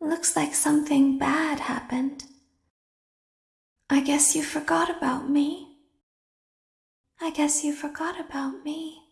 Looks like something bad happened. I guess you forgot about me. I guess you forgot about me.